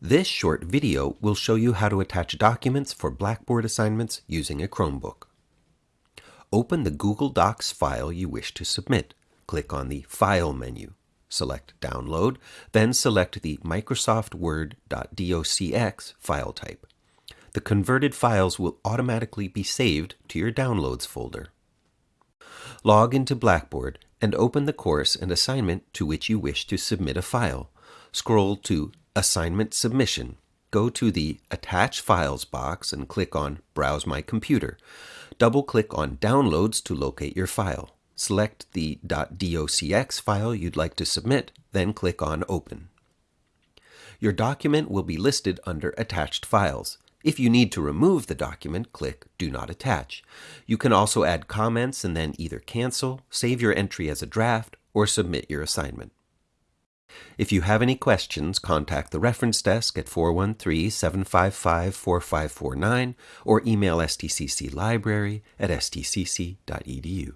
This short video will show you how to attach documents for Blackboard assignments using a Chromebook. Open the Google Docs file you wish to submit. Click on the File menu. Select Download, then select the Microsoft Word.docx file type. The converted files will automatically be saved to your Downloads folder. Log into Blackboard and open the course and assignment to which you wish to submit a file. Scroll to Assignment Submission. Go to the Attach Files box and click on Browse My Computer. Double click on Downloads to locate your file. Select the .docx file you'd like to submit, then click on Open. Your document will be listed under Attached Files. If you need to remove the document, click Do Not Attach. You can also add comments and then either cancel, save your entry as a draft, or submit your assignment. If you have any questions, contact the reference desk at 413 755 4549 or email stcclibrary at stcc.edu.